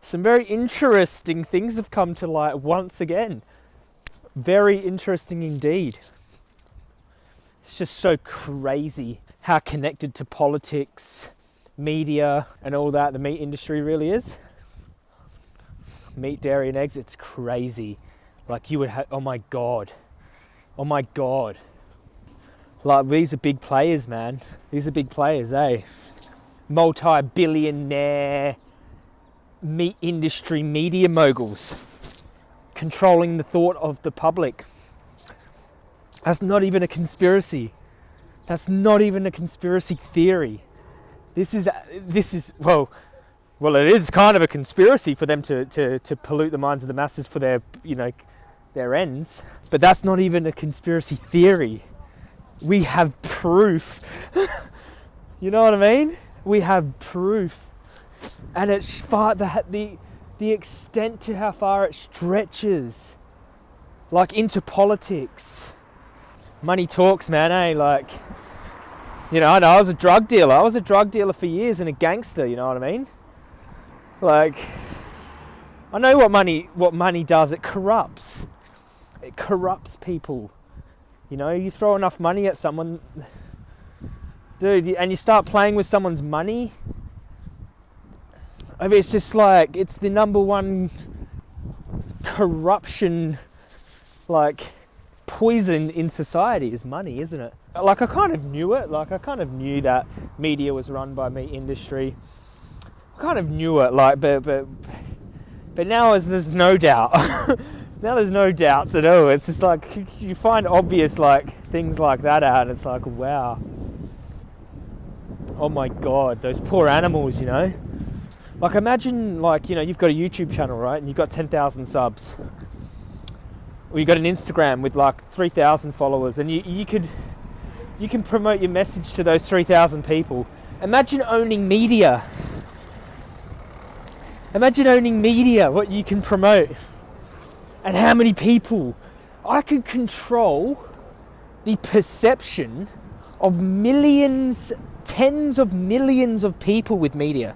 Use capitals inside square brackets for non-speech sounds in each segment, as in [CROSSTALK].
some very interesting things have come to light once again. Very interesting indeed. It's just so crazy how connected to politics, media, and all that the meat industry really is. Meat, dairy, and eggs, it's crazy. Like, you would have, oh my God. Oh my God. Like, these are big players, man. These are big players, eh? Multi billionaire meat industry media moguls controlling the thought of the public. That's not even a conspiracy. That's not even a conspiracy theory. This is this is well, well, it is kind of a conspiracy for them to, to, to pollute the minds of the masses for their you know their ends. But that's not even a conspiracy theory. We have proof. [LAUGHS] you know what I mean? We have proof, and it's far the the the extent to how far it stretches, like into politics. Money talks, man. Eh? Like, you know, I know I was a drug dealer. I was a drug dealer for years and a gangster. You know what I mean? Like, I know what money what money does. It corrupts. It corrupts people. You know, you throw enough money at someone, dude, and you start playing with someone's money. I mean, it's just like it's the number one corruption, like poison in society is money, isn't it? Like I kind of knew it. Like I kind of knew that media was run by meat industry. I kind of knew it. Like, but but but now as there's no doubt. [LAUGHS] now there's no doubts at all. It's just like you find obvious like things like that out, and it's like wow. Oh my god, those poor animals, you know. Like imagine like you know you've got a YouTube channel right, and you've got ten thousand subs, or you've got an Instagram with like three thousand followers, and you you could you can promote your message to those three thousand people. Imagine owning media. Imagine owning media, what you can promote and how many people. I could control the perception of millions, tens of millions of people with media.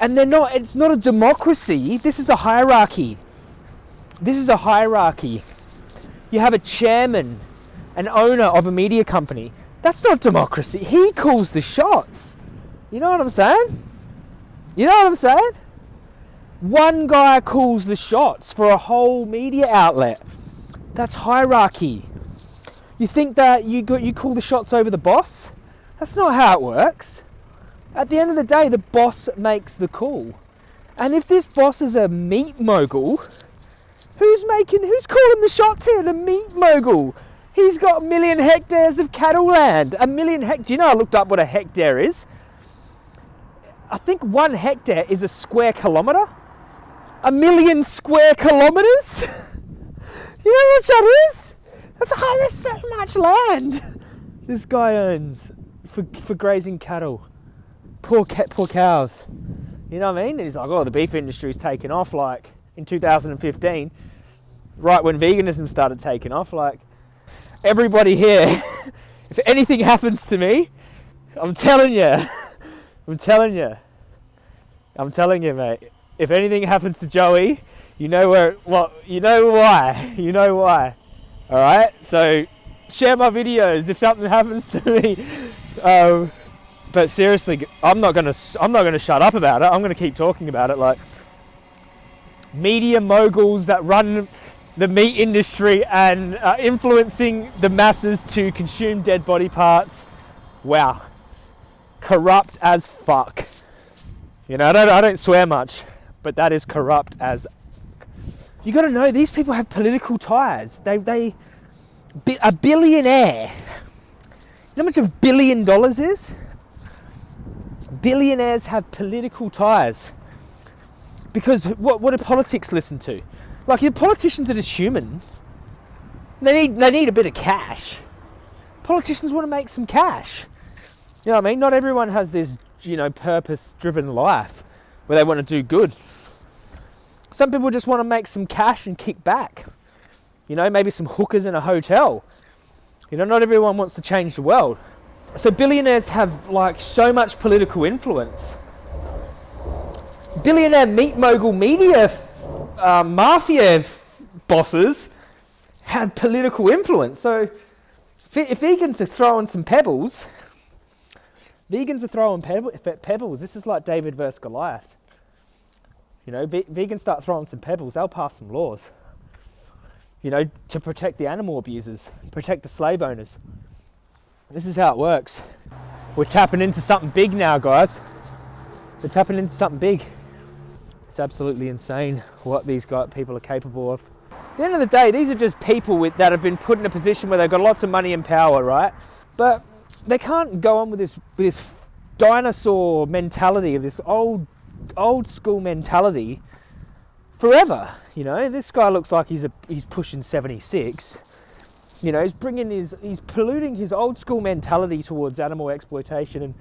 And they're not, it's not a democracy, this is a hierarchy. This is a hierarchy. You have a chairman, an owner of a media company. That's not democracy. He calls the shots. You know what I'm saying? You know what I'm saying? One guy calls the shots for a whole media outlet. That's hierarchy. You think that you got you call the shots over the boss? That's not how it works. At the end of the day, the boss makes the call. And if this boss is a meat mogul, who's making who's calling the shots here? The meat mogul. He's got a million hectares of cattle land. A million hect. Do you know I looked up what a hectare is? I think one hectare is a square kilometre a million square kilometres? [LAUGHS] you know what that is? That's high, there's so much land [LAUGHS] this guy owns for, for grazing cattle. Poor, poor cows. You know what I mean? He's like, oh, the beef industry's taken off like in 2015, right when veganism started taking off. Like, everybody here, [LAUGHS] if anything happens to me, I'm telling you, [LAUGHS] I'm telling you, I'm telling you, mate if anything happens to Joey, you know where. Well, you know why. [LAUGHS] You know why. All right. So share my videos if something happens to me. Um, but seriously, I'm not gonna. I'm not gonna shut up about it. I'm gonna keep talking about it. Like media moguls that run the meat industry and influencing the masses to consume dead body parts. Wow, corrupt as fuck. You know, I don't, I don't swear much but that is corrupt as. You got to know these people have political ties. They they a billionaire. You know how much a billion dollars is? Billionaires have political ties. Because what, what do politics listen to? Like, your politicians are just humans. They need, they need a bit of cash. Politicians want to make some cash. You know what I mean? Not everyone has this, you know, purpose driven life where they want to do good. Some people just want to make some cash and kick back. You know, maybe some hookers in a hotel. You know, not everyone wants to change the world. So billionaires have like so much political influence billionaire meat mogul media uh, mafia bosses had political influence. So if vegans are throwing some pebbles, vegans are throwing pebbles. This is like David versus Goliath. You know, vegans start throwing some pebbles, they'll pass some laws. You know, to protect the animal abusers, protect the slave owners. This is how it works. We're tapping into something big now, guys. We're tapping into something big. It's absolutely insane what these people are capable of. At the end of the day, these are just people with, that have been put in a position where they've got lots of money and power, right? But they can't go on with this, with this dinosaur mentality of this old, old school mentality forever. You know, this guy looks like he's a, he's pushing 76. You know, he's bringing his, he's polluting his old school mentality towards animal exploitation and,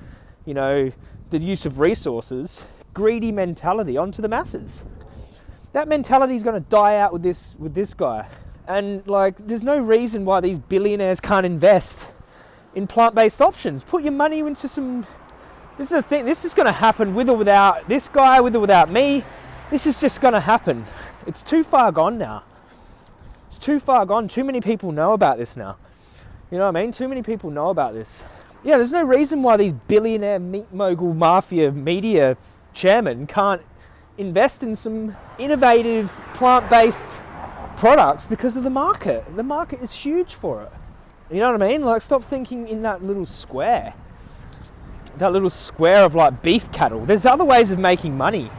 you know, the use of resources, greedy mentality onto the masses that mentality is going to die out with this with this guy. And like, there's no reason why these billionaires can't invest in plant-based options. Put your money into some. This is a thing. This is going to happen with or without this guy, with or without me. This is just going to happen. It's too far gone now. It's too far gone. Too many people know about this now. You know what I mean? Too many people know about this. Yeah, there's no reason why these billionaire meat mogul mafia media chairmen can't invest in some innovative plant-based products because of the market. The market is huge for it. You know what I mean? Like stop thinking in that little square. That little square of like beef cattle. There's other ways of making money.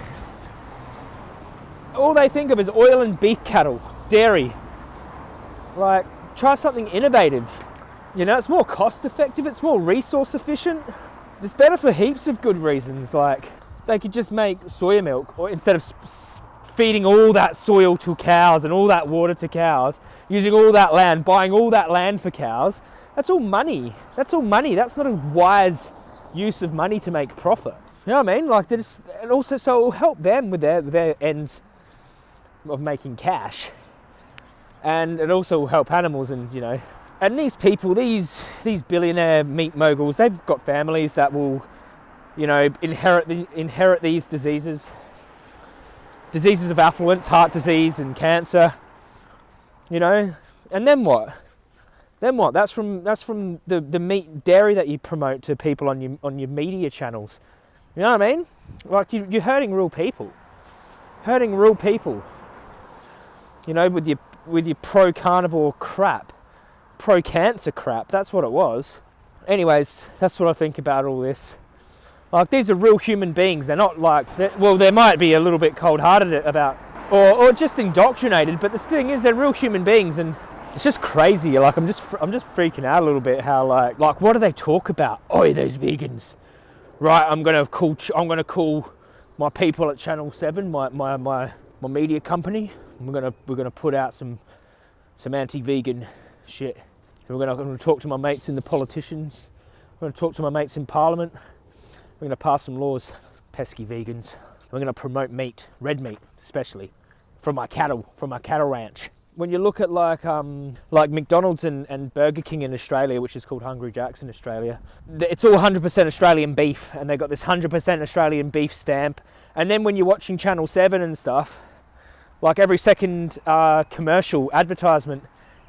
All they think of is oil and beef cattle, dairy. Like try something innovative. You know, it's more cost effective, it's more resource efficient. It's better for heaps of good reasons like they could just make soya milk or instead of feeding all that soil to cows and all that water to cows, using all that land, buying all that land for cows, that's all money. That's all money. That's not a wise use of money to make profit. You know what I mean? Like this, and also so it will help them with their their ends of making cash, and it also will help animals and you know. And these people, these these billionaire meat moguls, they've got families that will you know, inherit, the, inherit these diseases. Diseases of affluence, heart disease and cancer, you know, and then what? Then what? That's from, that's from the, the meat dairy that you promote to people on your, on your media channels. You know what I mean? Like you, you're hurting real people. Hurting real people. You know, with your, with your pro-carnivore crap. Pro-cancer crap. That's what it was. Anyways, that's what I think about all this. Like these are real human beings. They're not like, they're, well, they might be a little bit cold-hearted about, or, or just indoctrinated. But the thing is, they're real human beings, and it's just crazy. Like I'm just, I'm just freaking out a little bit. How like, like what do they talk about? Oh, those vegans. Right, I'm gonna call, I'm gonna call my people at Channel Seven, my my my, my media company. We're gonna we're gonna put out some some anti-vegan shit. We're gonna, gonna talk to my mates in the politicians. We're gonna talk to my mates in Parliament. We're to pass some laws, pesky vegans. We're to promote meat, red meat especially, from our cattle, from our cattle ranch. When you look at like um, like McDonald's and, and Burger King in Australia, which is called Hungry Jack's in Australia, it's all 100% Australian beef, and they've got this 100% Australian beef stamp. And then when you're watching Channel 7 and stuff, like every second uh, commercial advertisement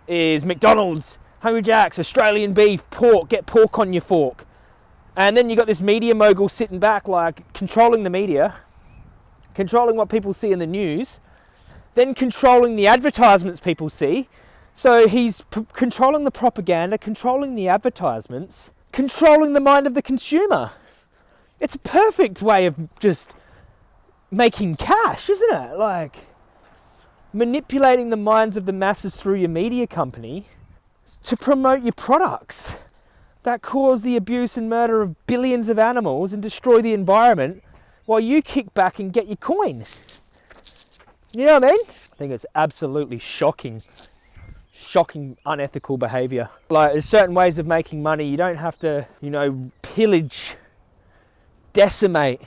is McDonald's, Hungry Jack's, Australian beef, pork, get pork on your fork. And then you got this media mogul sitting back, like controlling the media, controlling what people see in the news, then controlling the advertisements people see. So he's controlling the propaganda, controlling the advertisements, controlling the mind of the consumer. It's a perfect way of just making cash, isn't it? Like manipulating the minds of the masses through your media company to promote your products that cause the abuse and murder of billions of animals and destroy the environment while you kick back and get your coin. You know what I mean? I think it's absolutely shocking, shocking unethical behavior. Like there's certain ways of making money. You don't have to, you know, pillage, decimate,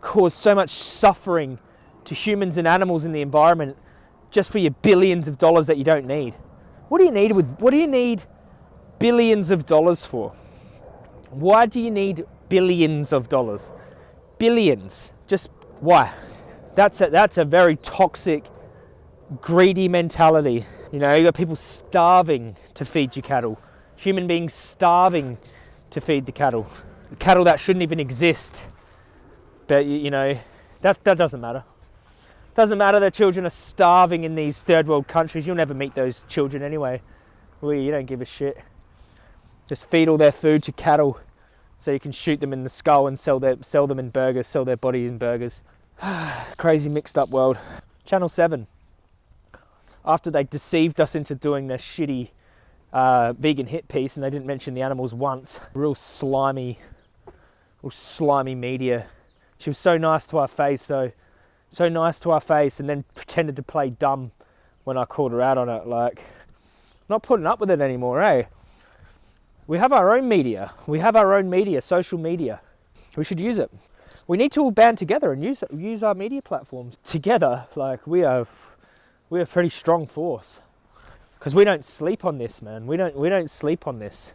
cause so much suffering to humans and animals in the environment just for your billions of dollars that you don't need. What do you need with what do you need billions of dollars for? Why do you need billions of dollars? Billions. Just Why? That's a, that's a very toxic, greedy mentality. You know, you got people starving to feed your cattle, human beings starving to feed the cattle, cattle that shouldn't even exist. But you know, that that doesn't matter. Doesn't matter that children are starving in these third world countries. You'll never meet those children anyway. Well, you don't give a shit. Just feed all their food to cattle so you can shoot them in the skull and sell their sell them in burgers, sell their body in burgers. [SIGHS] it's crazy mixed up world. Channel 7. After they deceived us into doing their shitty uh, vegan hit piece and they didn't mention the animals once. Real slimy, real slimy media. She was so nice to our face though. So nice to our face and then pretended to play dumb when I called her out on it. Like, not putting up with it anymore, eh? We have our own media. We have our own media, social media. We should use it. We need to all band together and use use our media platforms together. Like we are, we're a pretty strong force because we don't sleep on this, man. We don't we don't sleep on this.